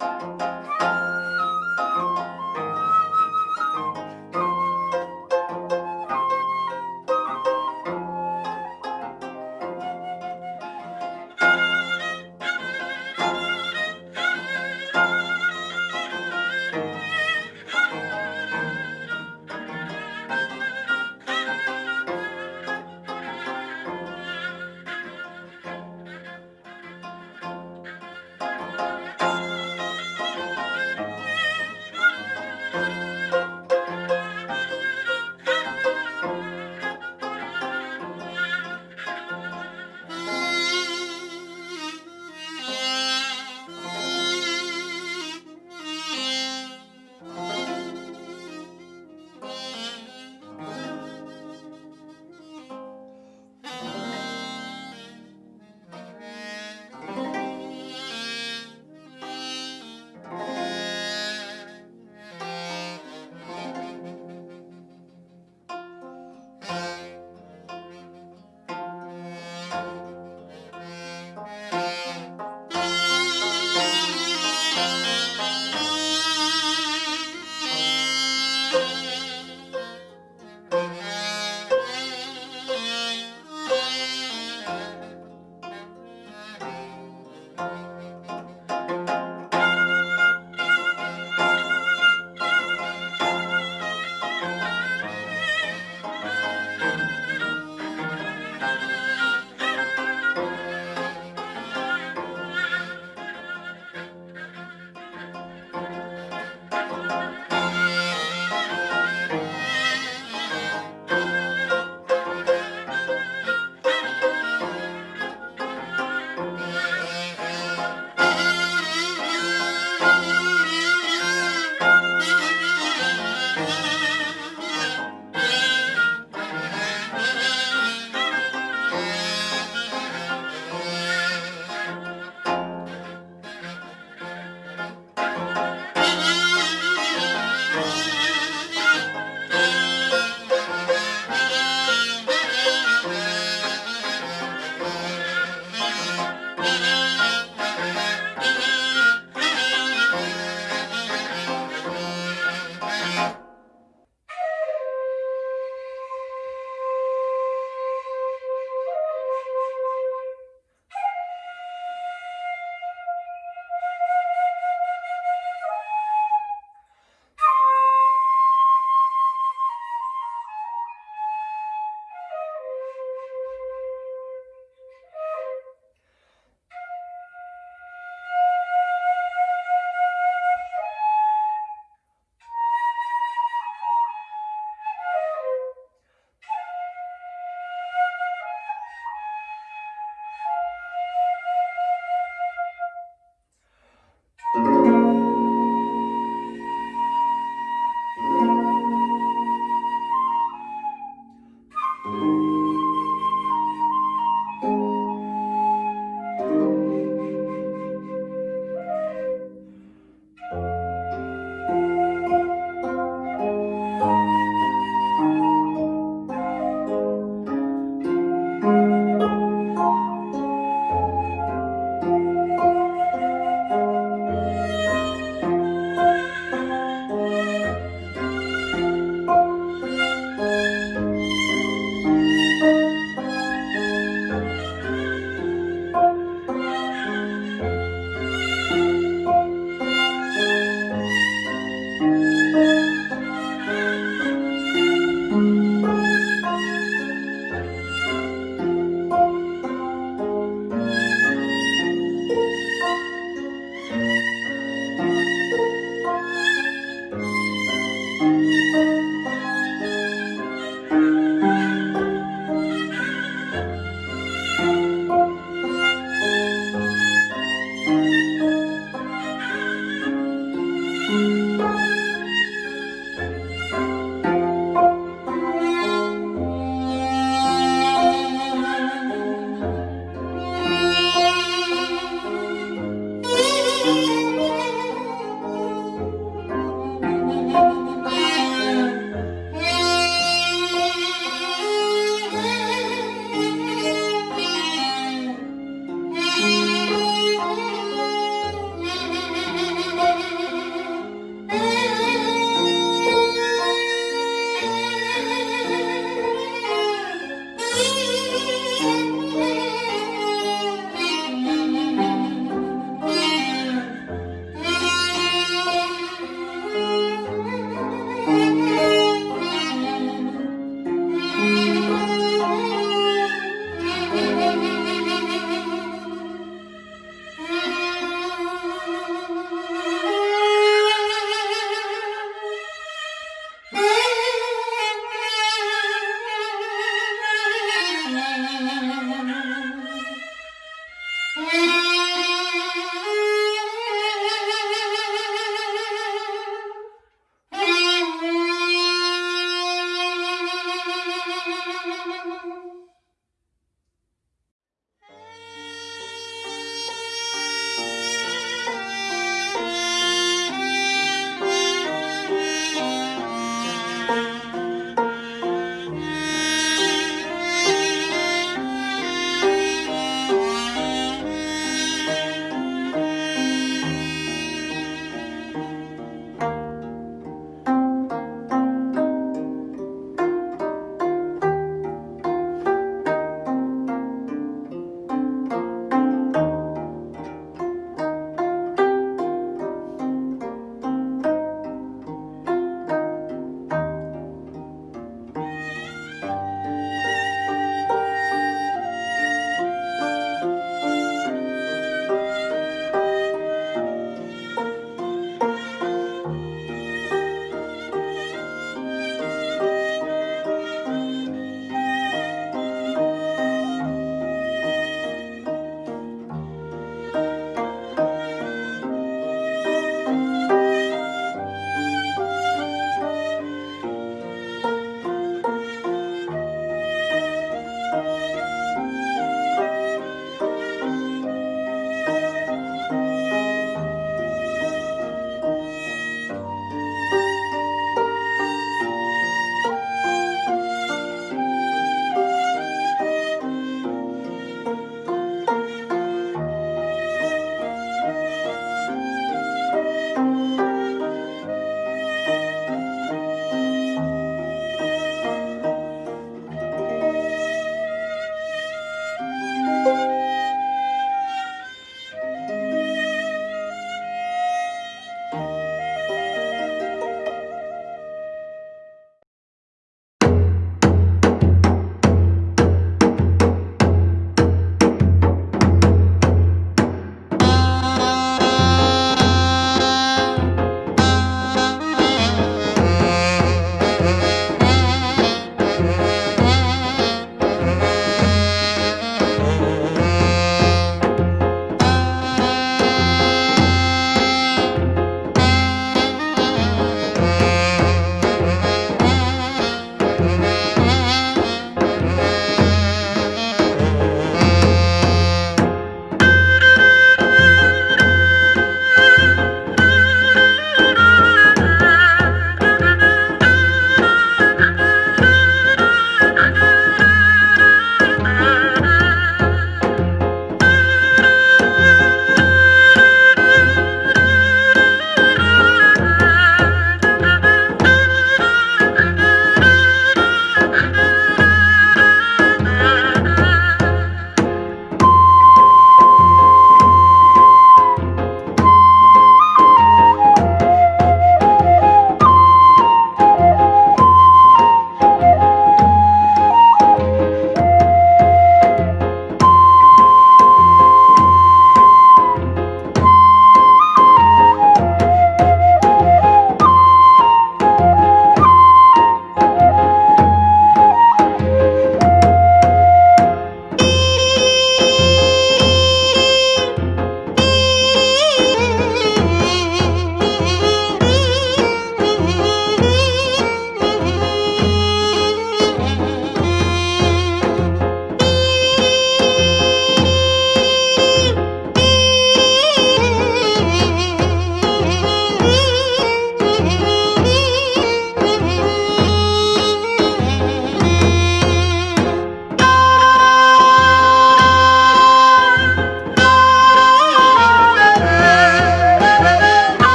you